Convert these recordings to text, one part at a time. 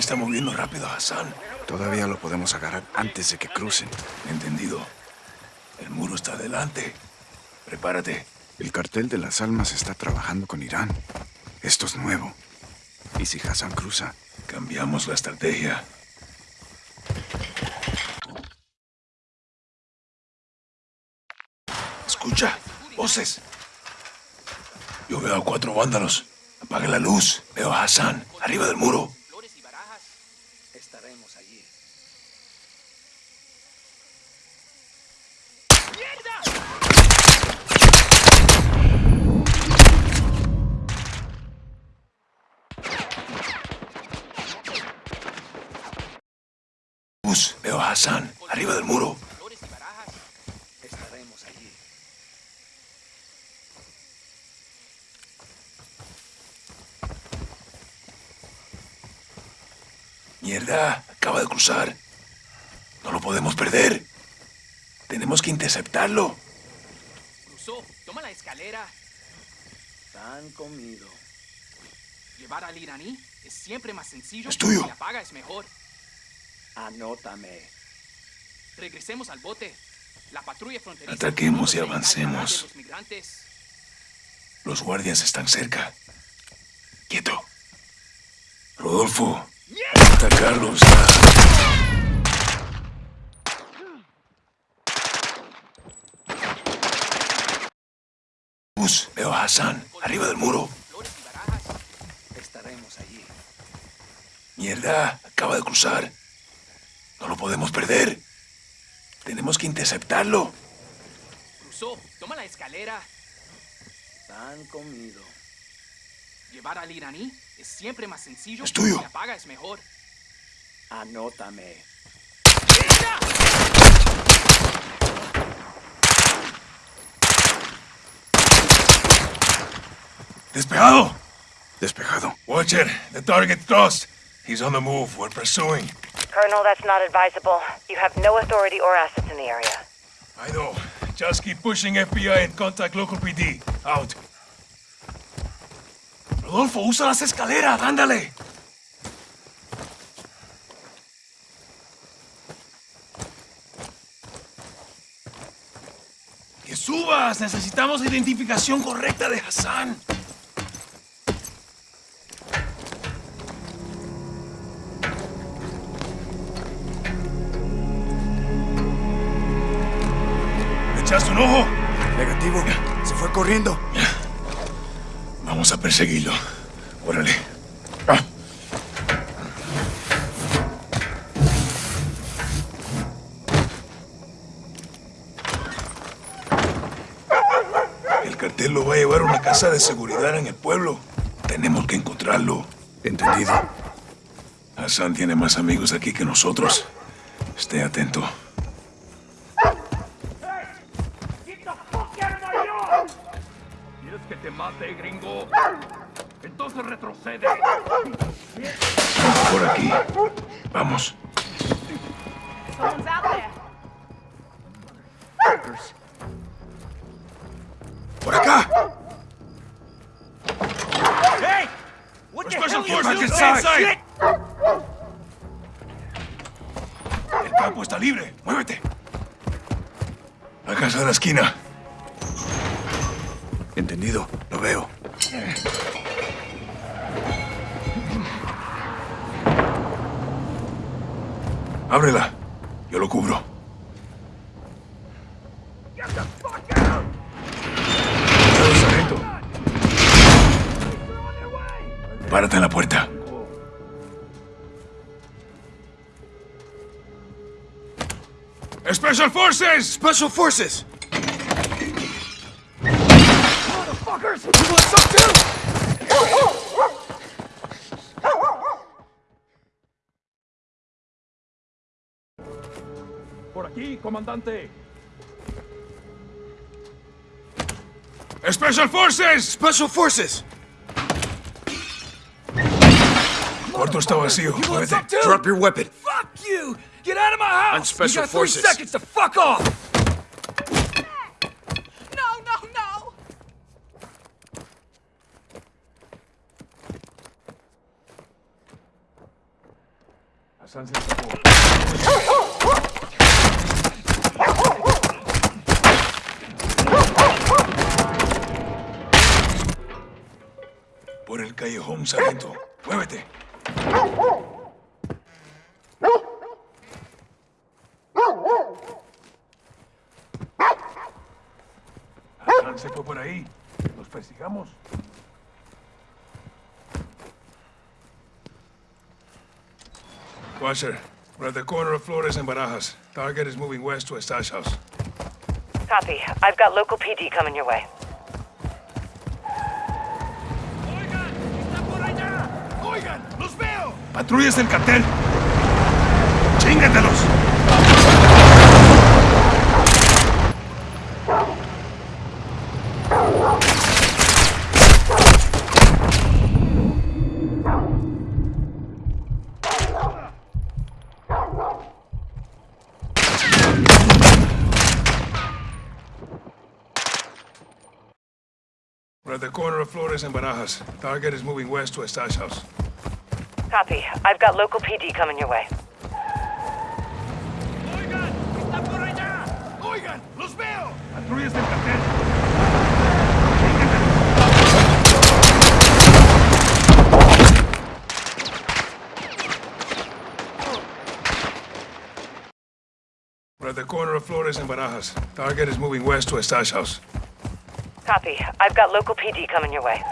está moviendo rápido a Hassan. Todavía lo podemos agarrar antes de que crucen. Entendido. El muro está adelante. Prepárate. El cartel de las almas está trabajando con Irán. Esto es nuevo. ¿Y si Hassan cruza? Cambiamos la estrategia. Escucha, voces. Yo veo a cuatro vándalos. Apague la luz. Veo a Hassan, arriba del muro. Flores y barajas. Estaremos allí. Luz. Veo a Hassan, arriba del muro. Mierda, acaba de cruzar. No lo podemos perder. Tenemos que interceptarlo. Cruzó. Toma la escalera. Tan comido. Llevar al iraní es siempre más sencillo. Es tuyo. Si la paga es mejor. Anótame. Regresemos al bote. La patrulla fronteriza. Ataquemos y avancemos. Los migrantes. Los guardias están cerca. Quieto. Rodolfo. Atacarlos. Luz. Veo a Hassan, arriba del muro. Flores y barajas. Estaremos allí. Mierda, acaba de cruzar. No lo podemos perder. Tenemos que interceptarlo. Cruzó. Toma la escalera. Tan comido. Llevar al iraní es siempre más sencillo. Es tuyo. Si la paga es mejor. Anótame. Despejado. Despejado. Watcher, the target crossed. He's on the move. We're pursuing. Colonel, that's not advisable. You have no authority or assets in the area. I know. Just keep pushing FBI and contact local PD. Out. Rodolfo, usa las escaleras. Ándale. ¡Que subas! Necesitamos identificación correcta de Hassan. Ojo? Negativo. Se fue corriendo. Vamos a perseguirlo. Órale. Ah. El cartel lo va a llevar a una casa de seguridad en el pueblo. Tenemos que encontrarlo. Entendido. Hassan tiene más amigos aquí que nosotros. Esté atento. What Special forces inside. El campo está libre. Muévete. La casa de la esquina. Entendido. Lo veo. Ábrela. Yo lo cubro. Párate en la puerta. Special Forces! Special Forces. Por aquí, comandante. Special Forces! Special Forces. Cuarto está vacío. Muévete. Drop your weapon. Fuck you! Get out of my house! I'm Special you got three seconds to fuck off! No, no, no. Hassan se escapó. Por el callejón, sargento. Muévete. Hassan se fue por ahí. Los persigamos. Watcher, we're at the corner of Flores and Barajas. Target is moving west to a stash house. Copy. I've got local PD coming your way. ¡Patrullas del cartel! ¡Chíngatelos! We're at the corner of Flores and Barajas. Target is moving west to a stash house. Copy. I've got local PD coming your way. Oigan, está por allá. Oigan, los veo. ¡Patrullas del cartel! We're at the corner of Flores and Barajas. Target is moving west to a stash house. Copy. I've got local PD coming your way.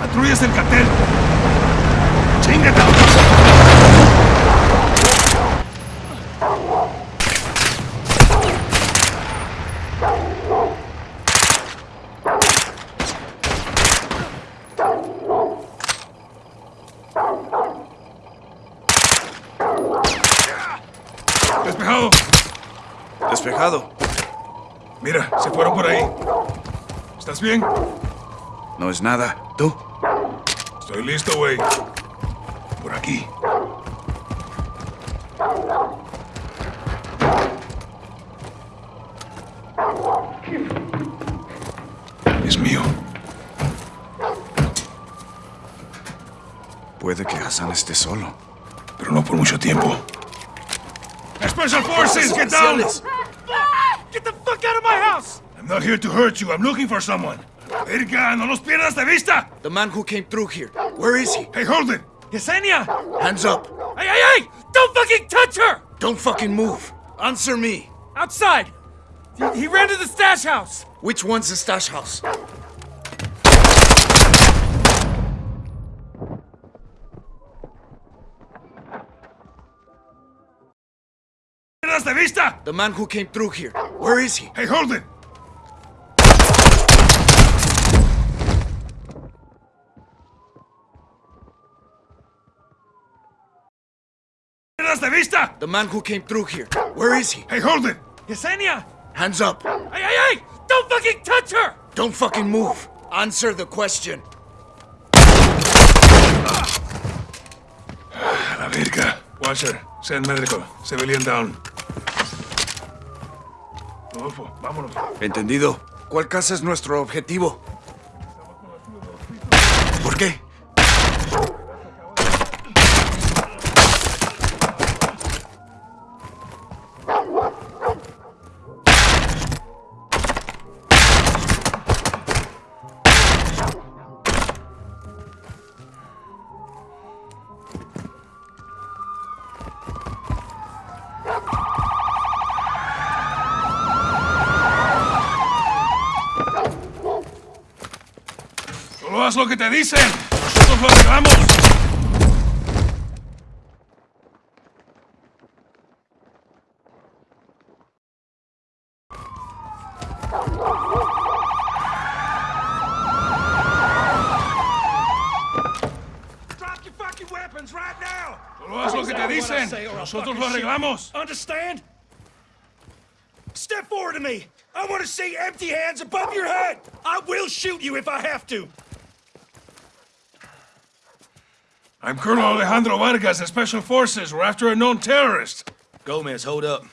¡Patrullas del cartel! ¡Despejado! Despejado. Mira, se fueron por ahí. ¿Estás bien? No es nada. ¿Tú? Estoy listo, güey. Por aquí. Es mío. Puede que Hassan esté solo. Pero no por mucho tiempo. Special Forces, get down! Get the fuck out of my house. I'm not here to hurt you. I'm looking for someone. Verga, no los pierdas de vista! The man who came through here. Where is he? Hey, hold it! Yesenia. Hands up. Hey, hey, hey! Don't fucking touch her. Don't fucking move. Answer me. Outside. He, he ran to the stash house. Which one's the stash house? De vista! The man who came through here. Where is he? Hey, hold it! ¡Pierdas vista! The man who came through here. Where is he? Hey, hold it! Yesenia. Hands up. Hey, hey, hey! Don't fucking touch her. Don't fucking move. Answer the question. A la verga. Watcher, send medical. Civilian down. Rodolfo, vámonos. ¿Entendido? ¿Cuál casa es nuestro objetivo? Haz lo que te dicen. Nosotros lo arreglamos. Drop your fucking weapons right now. Solo haz lo que te dicen. Nosotros lo arreglamos. Understand? Step forward to me. I want to see empty hands above your head. I will shoot you if I have to. I'm Colonel Alejandro Vargas of Special Forces. We're after a known terrorist. Gomez, hold up.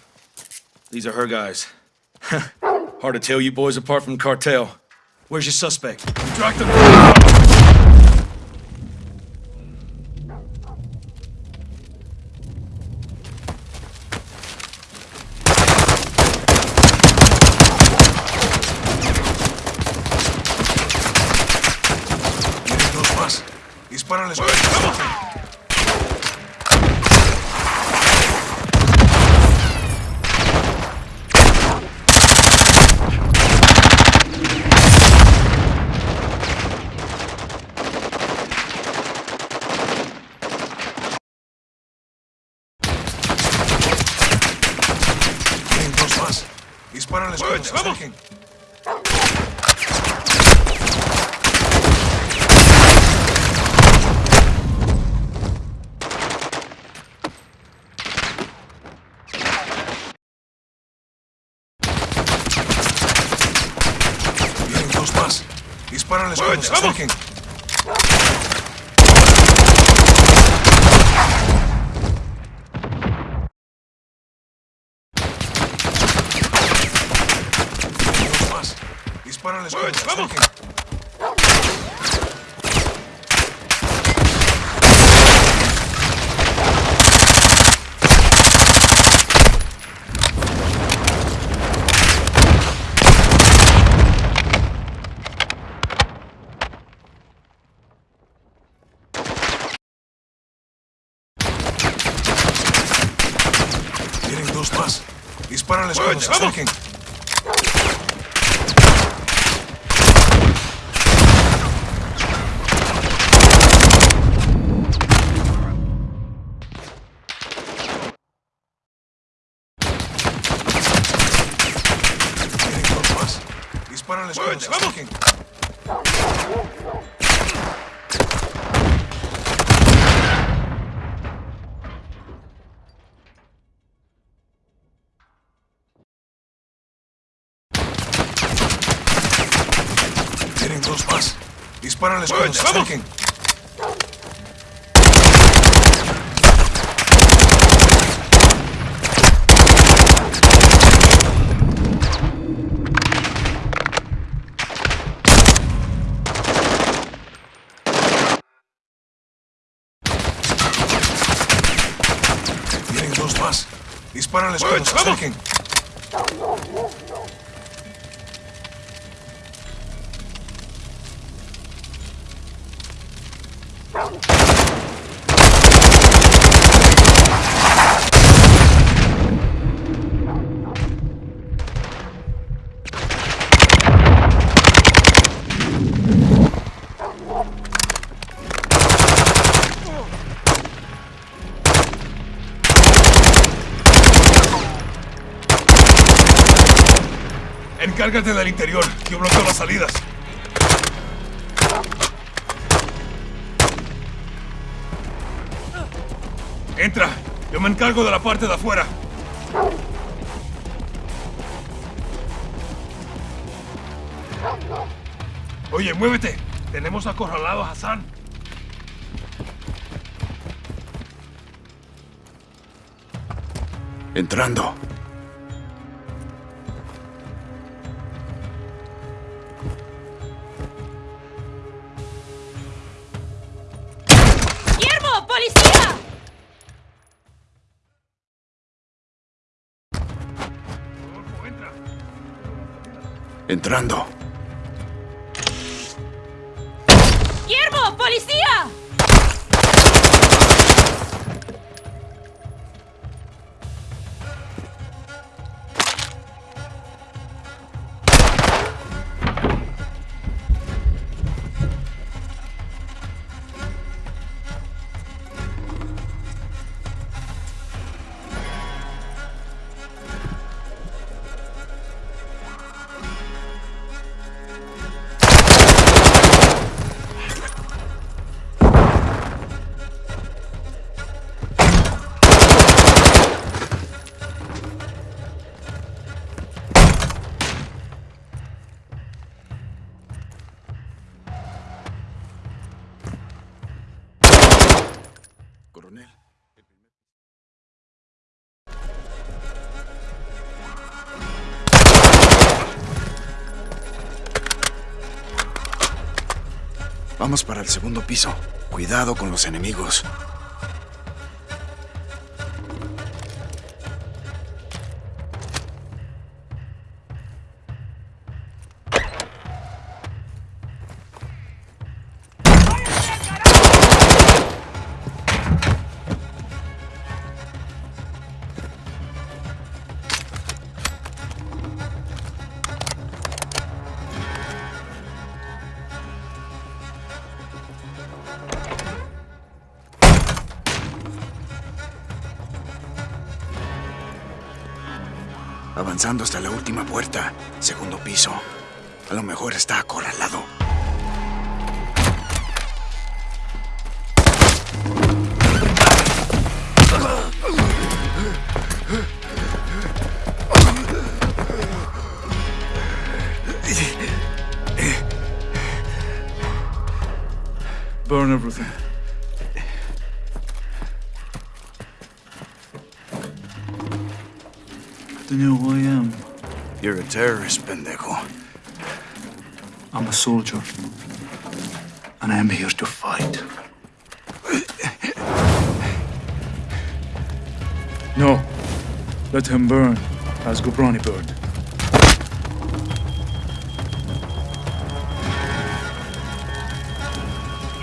These are her guys. Hard to tell you boys apart from cartel. Where's your suspect? We tracked him se acerquen. Vienen dos más. Dispárales cuando se acerquen. les ¡Vamos! Tienen dos. Dispárales cuando se acerquen. para la ¡Muévete, vamos! Tienen dos más. Dispara al vamos! Dispárales cuando se acerquen. Encárgate del interior. Yo bloqueo las salidas. Entra. Yo me encargo de la parte de afuera. Oye, muévete. Tenemos acorralado a Hassan. Entrando. Entrando. Vamos para el segundo piso. Cuidado con los enemigos. Hasta la última puerta, segundo piso. A lo mejor está acorralado. Burn everything. Do you know who I am? You're a terrorist, pendejo. I'm a soldier. And I am here to fight. No. Let him burn, as Ghorbrani burned.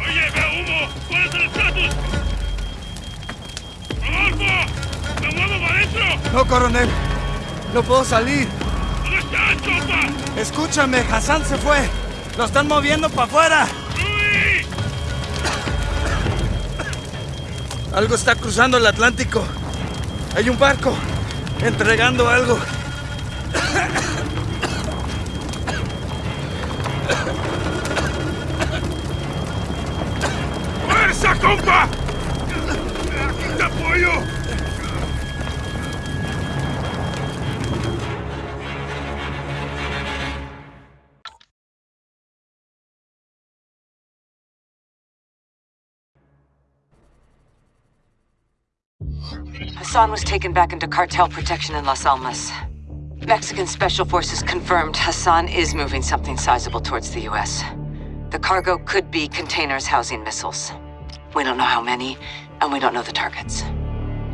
Oye, veo humo. ¿Cuál es el estatus? ¡Rodolfo! ¡Me muevo para adentro! No, coronel. No puedo salir. ¿Dónde está, Chopa? Escúchame, Hassan se fue. Lo están moviendo para afuera. ¡Luis! Algo está cruzando el Atlántico. Hay un barco entregando algo. ¡Fuerza, compa! Hassan was taken back into cartel protection in Las Almas. Mexican Special Forces confirmed Hassan is moving something sizable towards the U.S. The cargo could be containers housing missiles. We don't know how many, and we don't know the targets.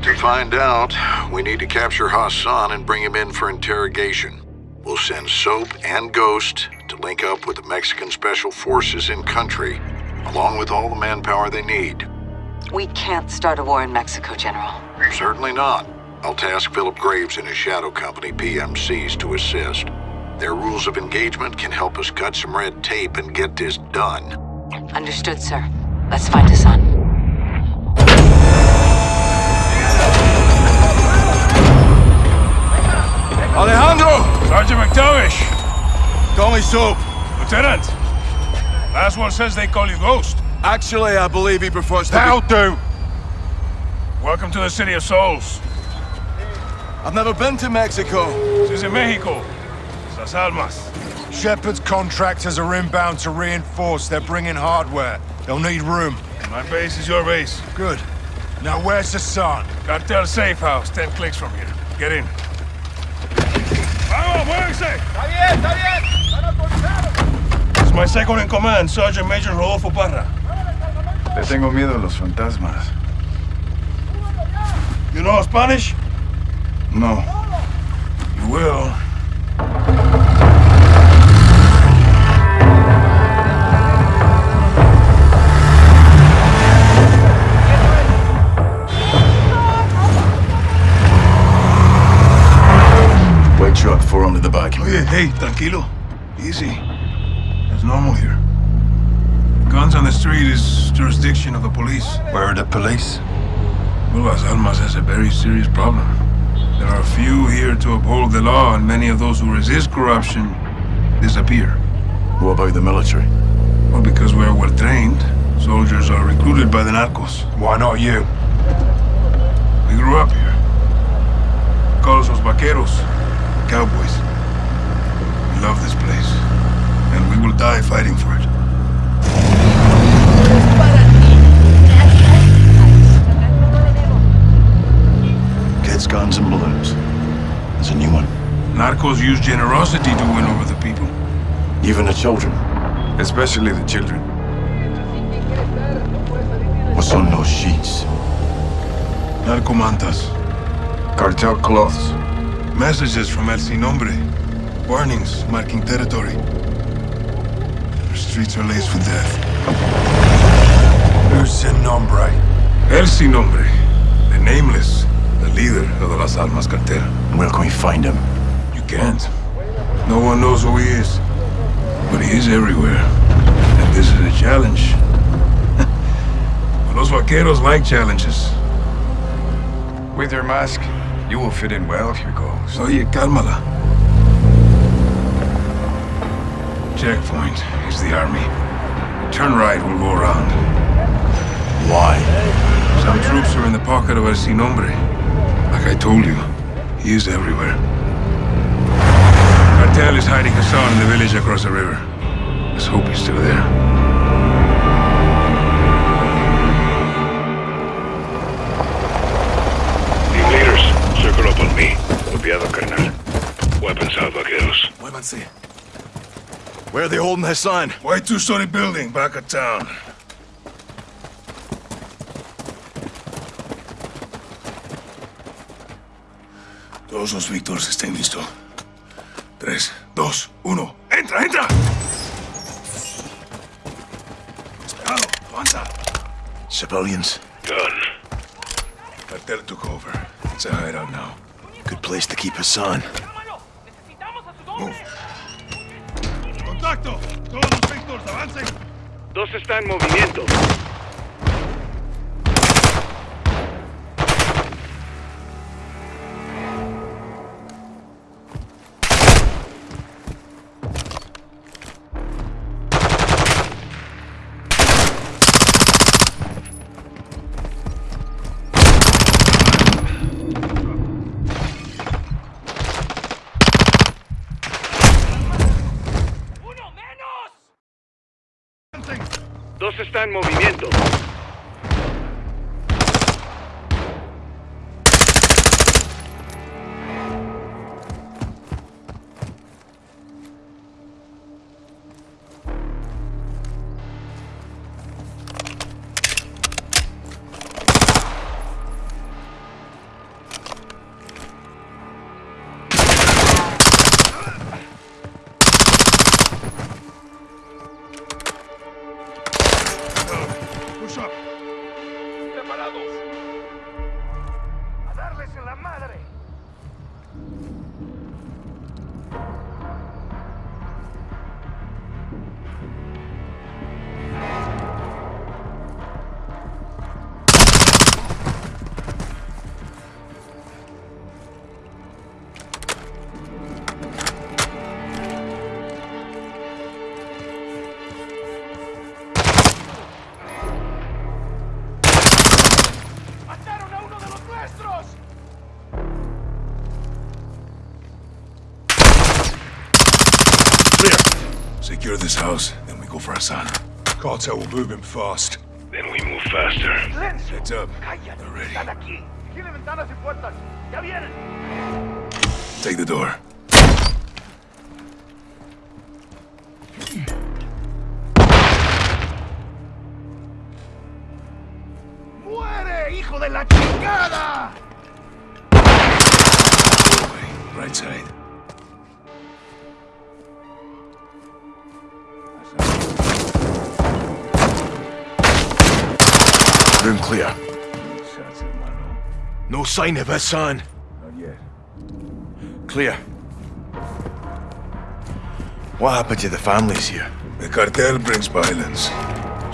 To find out, we need to capture Hassan and bring him in for interrogation. We'll send Soap and Ghost to link up with the Mexican Special Forces in country, along with all the manpower they need. We can't start a war in Mexico, General. Certainly not. I'll task Philip Graves and his shadow company, PMCs, to assist. Their rules of engagement can help us cut some red tape and get this done. Understood, sir. Let's find Hassan. Alejandro! Sergeant McTavish! Call me Soap. Lieutenant! Last one says they call you Ghost. Actually, I believe he prefers to That'll do! Welcome to the City of Souls. I've never been to Mexico. This is in Mexico. Las Almas. Shepherd's contractors are inbound to reinforce. They're bringing hardware. They'll need room. My base is your base. Good. Now where's the sun? Cartel safe house, 10 clicks from here. Get in. ¡Vamos, muévense! ¡Está bien, está bien! ¡Están autorizados! This is my second in command, Sergeant Major Rodolfo Parra. Le tengo miedo a los fantasmas. You know Spanish? No. You will. White truck, four under the back. Oye, hey, tranquilo. Easy. It's normal here. Guns on the street is jurisdiction of the police. Where are the police? Well, Las Almas has a very serious problem. There are few here to uphold the law, and many of those who resist corruption disappear. What about the military? Well, because we're well trained, soldiers are recruited by the narcos. Why not you? We grew up here. Call us los vaqueros, cowboys. We love this place, and we will die fighting for it. Guns, and balloons. There's a new one. Narcos use generosity to win over the people. Even the children. Especially the children. What's on those sheets? Narcomantas. Cartel cloths. Messages from El Sin Nombre. Warnings marking territory. Our streets are laced with death. Who's Sin Nombre? El Sin Nombre. The Nameless. The leader of the Las Almas cartel. Where can we find him? You can't. No one knows who he is. But he is everywhere. And this is a challenge. Los vaqueros like challenges. With your mask, You will fit in well Ghost. Oye, cálmala. Checkpoint is the army. Turn right, we'll go around. Why? Some troops are in the pocket of El Sin Nombre. Like I told you, he is everywhere. Cartel is hiding Hassan in the village across the river. Let's hope he's still there. Team leaders, circle up on me. Copiado, carnal. Weapons out, vaqueros. Muévanse. Where are they holding Hassan? White two-story building back of town. Todos los Víctors estén listos. Tres, dos, uno. ¡Entra, entra! Despejado, avanza. Civilians. Gun. Cartel took over. It's a hideout now. Good place to keep Hassan. Move. ¡Contacto! ¡Todos los Víctors, avancen! Dos está en movimiento. Dos está en movimiento. Secure this house, then we go for Hassan. Cartel will move him fast. Then we move faster. Heads up. They're ready. aquí. Tiene ventanas y puertas. ¡Ya vienen! Take the door. ¡Muere, hijo de la chingada! Right side. Clear. No sign of Hassan. Not yet. Clear. What happened to the families here? The cartel brings violence,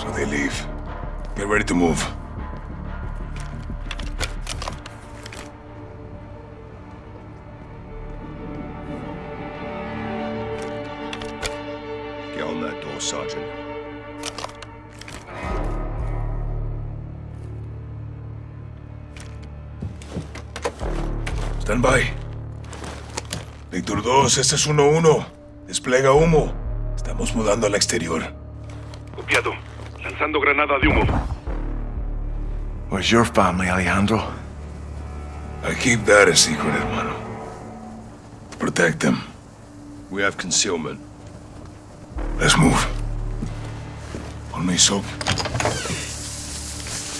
so they leave. Get ready to move. 2, este es 1-1. Desplega humo. Estamos mudando al exterior. Copiado. Lanzando granada de humo. Where's your family, Alejandro? I keep that a secret, hermano. Protect them. We have concealment. Let's move. On me, Soap.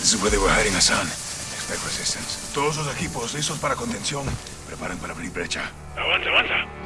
This is where they were hiding Hassan. Expect resistance. Todos los equipos listos para contención. Preparen para abrir brecha. Avanza, avanza.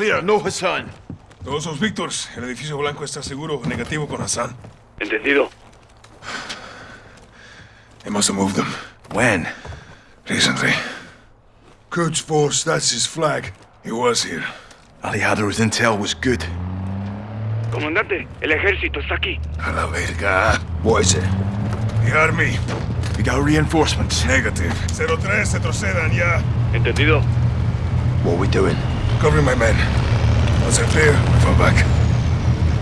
Clear, no Hassan. Todos los Víctors. El edificio blanco está seguro. Negativo con Hassan. Entendido. They must have moved them. When? Recently. Quds Force, that's his flag. He was here. Aliado's intel was good. Comandante, el ejército está aquí. A la verga. What is it? The army. We got reinforcements. Negative. 03, retrocedan ya. Entendido. What are we doing? Covering my men. Once they're clear, we fall back.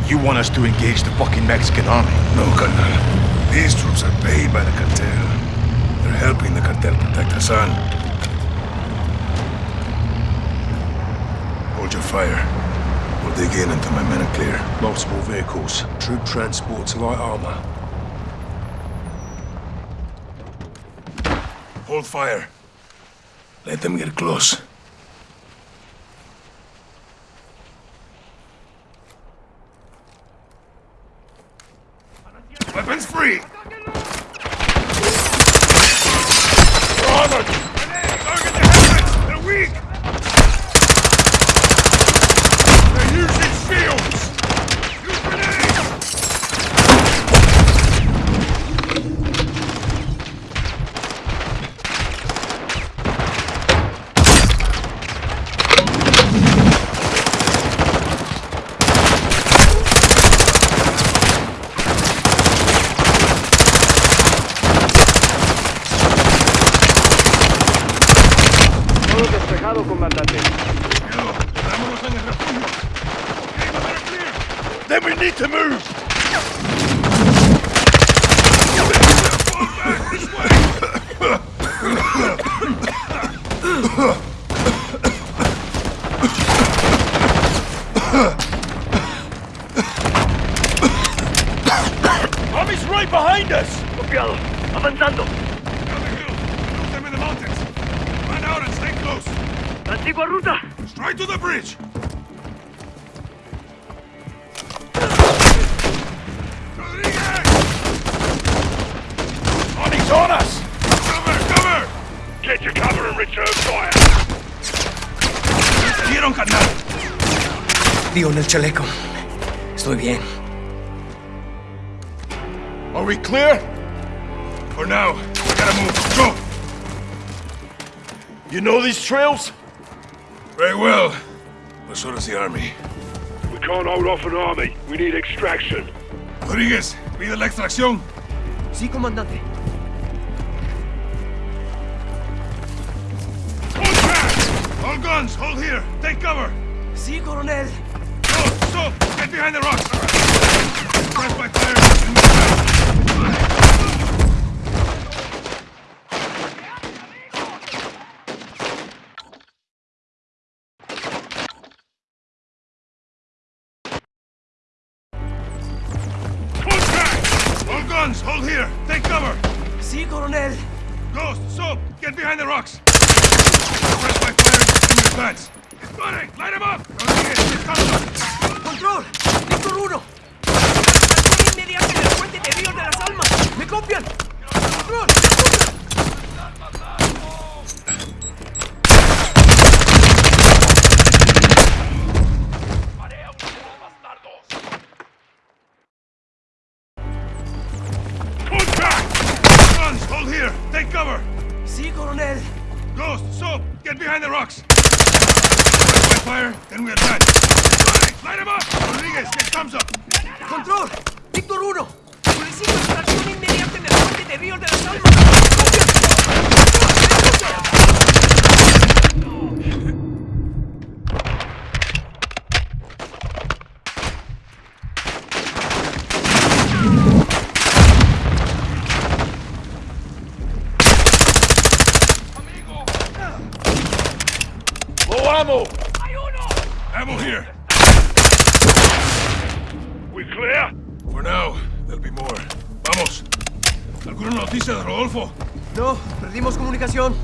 You want us to engage the fucking Mexican army? No, Colonel. These troops are paid by the cartel. They're helping the cartel protect Hassan. Hold your fire. We'll dig in until my men are clear. Multiple vehicles, troop transports, light armor. Hold fire. Let them get close. Weapons free! Armored! Target the helmets! They're weak! They're using shields! Use grenades! Todo despejado, comandante. Vámonos en el refugio. Okay, my men are clear. Then we need to move! Army's right behind us! Copiado. Avanzando. Down the hill. Look them in the mountains. Run out and stay close. La. Straight to the bridge. Rodriguez! Army's on us! Cover, cover! Get to cover and return fire. ¿Vieron, carnal? Digo en el chaleco. Estoy bien. Are we clear? For now, we gotta move. Go! You know these trails? Very well. But so does the army. We can't hold off an army. We need extraction. Rodriguez, pide la extracción. Sí, comandante. Hold fast! All guns, hold here. Take cover. Sí, coronel. Go, so, get behind the rocks. Press by fire ¡Control! El de las Almas! ¡Me copian! ¡Control! Here! Take cover! See, Coronel! Ghost, Soap, get behind the rocks! Fire, then we. Gunning, light him up! Rodriguez, get thumbs up. Control. Víctor 1. Solicito extracción inmediata en el puente de Ríos de las Almas. ¿Alguna de Rodolfo? No, perdimos comunicación.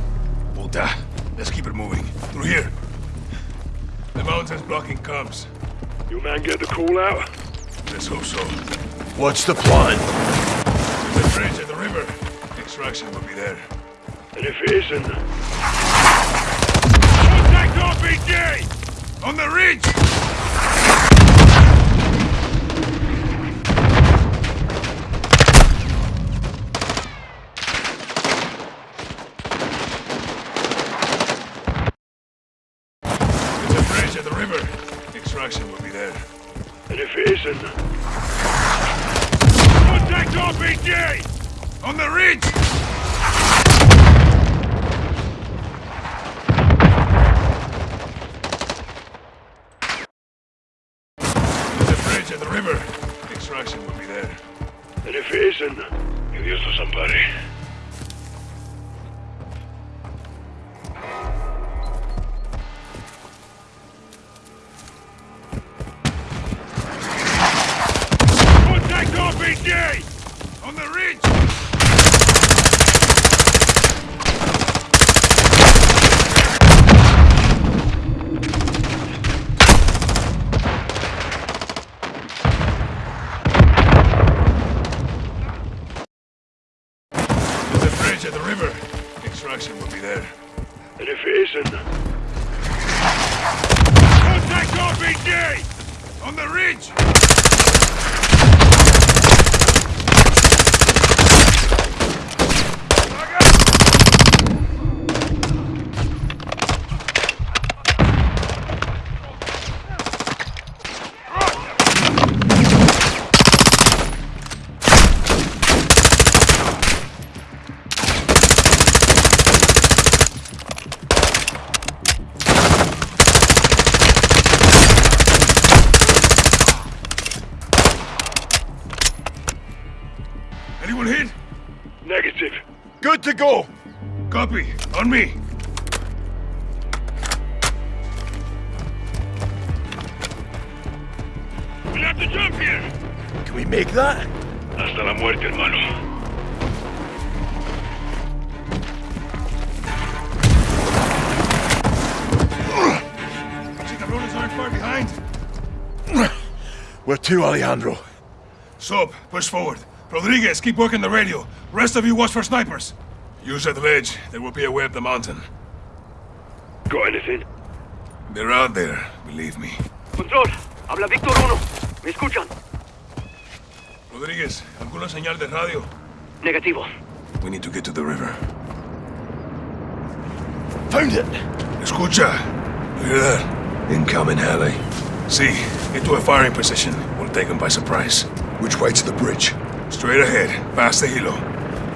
Puta. Let's keep it moving. Through here. The mountain's blocking comms. You man get the call out? Let's hope so. What's the plan? The bridge at the river. Extraction will be there. And if it isn't, Contact RPG! On the ridge! Isn't, Contact RPG! On the ridge! Extraction will be there. And if it isn't, Contact RPG! On the ridge! Anyone hit? negative. Good to go. Copy. On me. We'll have to jump here. Can we make that? Hasta la muerte, hermano. See cabrones aren't far behind. Where to, Alejandro? Soap, push forward. Rodriguez, keep working the radio. Rest of you watch for snipers. Use that ledge. There will be a way up the mountain. Got anything? They're out there, believe me. Control. Habla Víctor 1. ¿Me escuchan? Rodriguez, ¿alguna señal de radio? Negativo. We need to get to the river. Found it. Escucha. You hear that? Incoming, Halley. See, get to a firing position. We'll take them by surprise. Which way to the bridge? Straight ahead, past the hilo.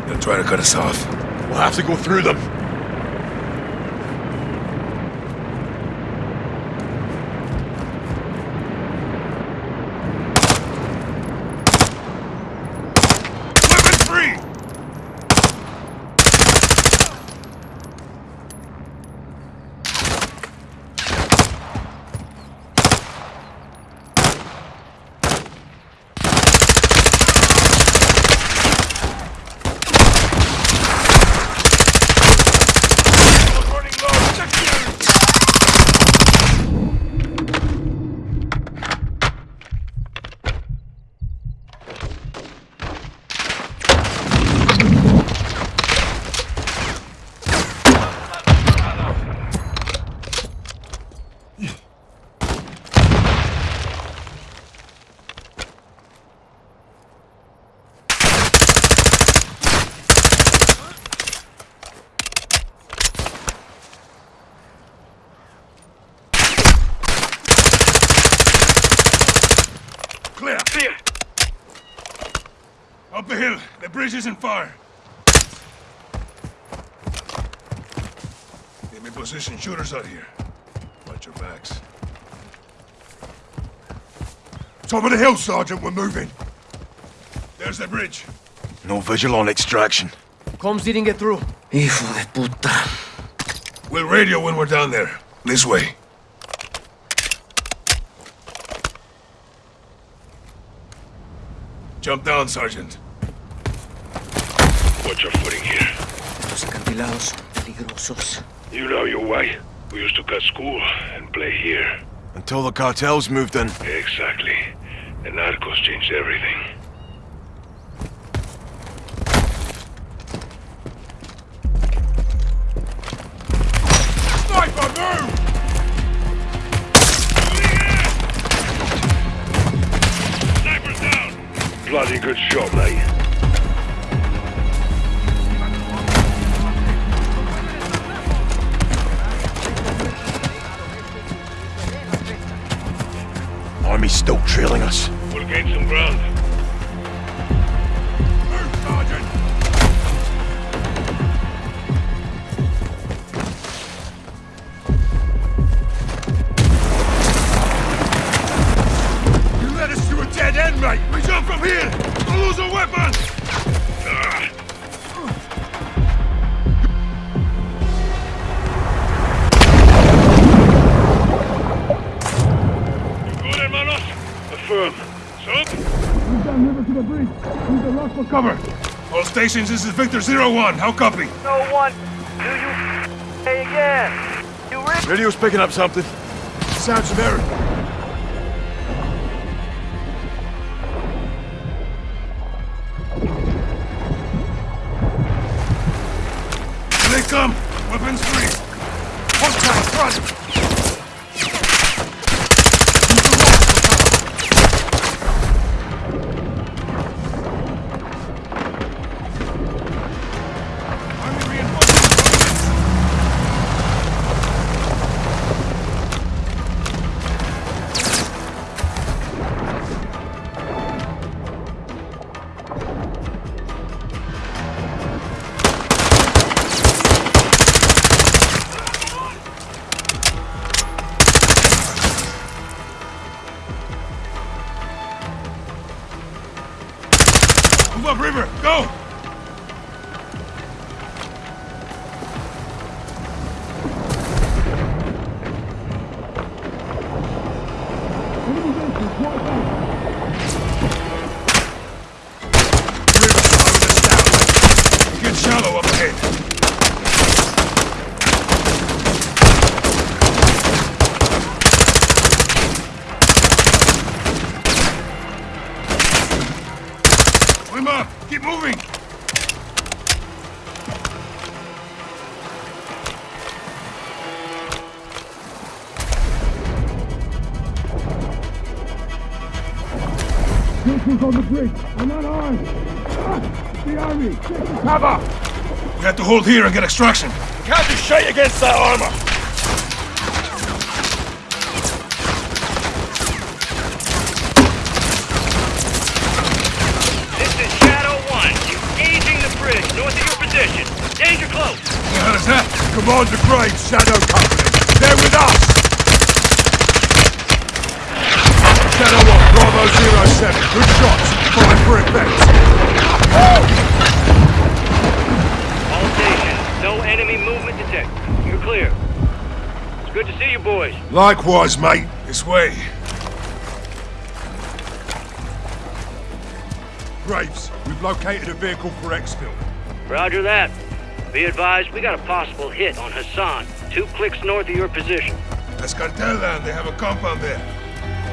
They'll try to cut us off. We'll have to go through them. Weapons free! Up the bridge isn't far. Give me position shooters out here. Watch your backs. Top of the hill, Sergeant. We're moving. There's the bridge. No visual on extraction. Comms didn't get through. Hijo de puta. We'll radio when we're down there. This way. Jump down, Sergeant. Watch your footing here. Los acantilados son peligrosos. You know your way. We used to cut school and play here. Until the cartels moved in. Exactly. The narcos changed everything. Still trailing us. We'll gain some ground. Stations, this is Victor Zero One. How copy? No one. Do you say again? You? Radio's picking up something. Sounds American. On the bridge! We're not armed! Ah, the army! Get to cover! We have to hold here and get extraction. We can't do shit against that armor! This is Shadow 1. Engaging the bridge north of your position. Danger close. What the hell is that? Commander Graves, Shadow Company. They're with us! Shadow 1, Bravo 07. Good shots. Fine for effect. All stations. No enemy movement detected. You're clear. It's good to see you boys. Likewise, mate. This way. Graves, we've located a vehicle for exfil. Roger that. Be advised, we got a possible hit on Hassan, two clicks north of your position. That's cartel land. They have a compound there.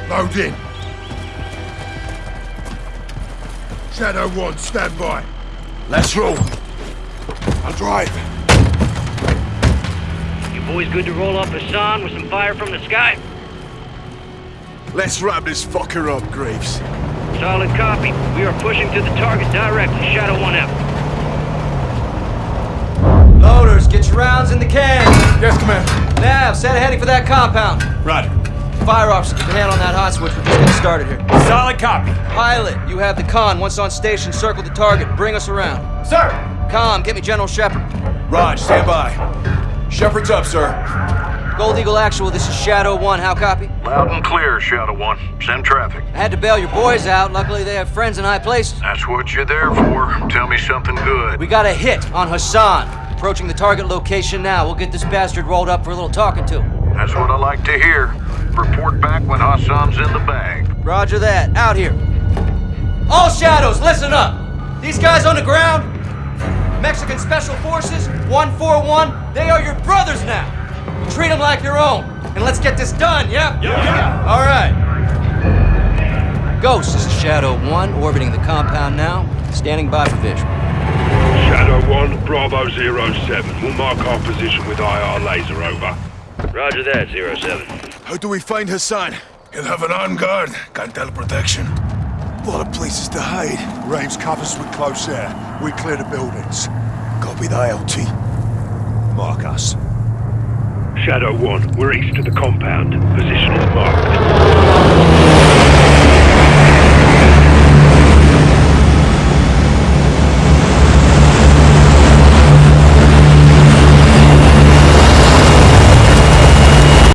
Load in. Shadow 1, stand by. Let's roll. I'll drive. You boys good to roll off Hassan with some fire from the sky? Let's wrap this fucker up, Graves. Solid copy. We are pushing to the target directly. Shadow 1 out. Loaders, get your rounds in the can. Yes, Commander. Nav, set a heading for that compound. Roger. Fire officer, keep a hand on that hot switch. We're just getting started here. Solid copy. Pilot, you have the con. Once on station, circle the target. Bring us around. Sir! Com, get me General Shepherd. Raj, stand by. Shepherd's up, sir. Gold Eagle Actual, this is Shadow 1. How copy? Loud and clear, Shadow One. Send traffic. I had to bail your boys out. Luckily, they have friends in high places. That's what you're there for. Tell me something good. We got a hit on Hassan. Approaching the target location now. We'll get this bastard rolled up for a little talking to. That's what I like to hear. Report back when Hassan's in the bag. Roger that. Out here. All shadows, listen up. These guys on the ground, Mexican Special Forces, 141, they are your brothers now. Treat them like your own. And let's get this done, yeah? Yeah. yeah. All right. Ghost, this is Shadow 1, orbiting the compound now. Standing by for visual. Shadow 1, Bravo 07. We'll mark our position with IR laser over. Roger that, 07. How do we find Hassan? He'll have an armed guard. Can't tell protection. A lot of places to hide. Rames covers with close air. We clear the buildings. Copy the ILT. Mark us. Shadow 1, we're east of the compound. Position is marked.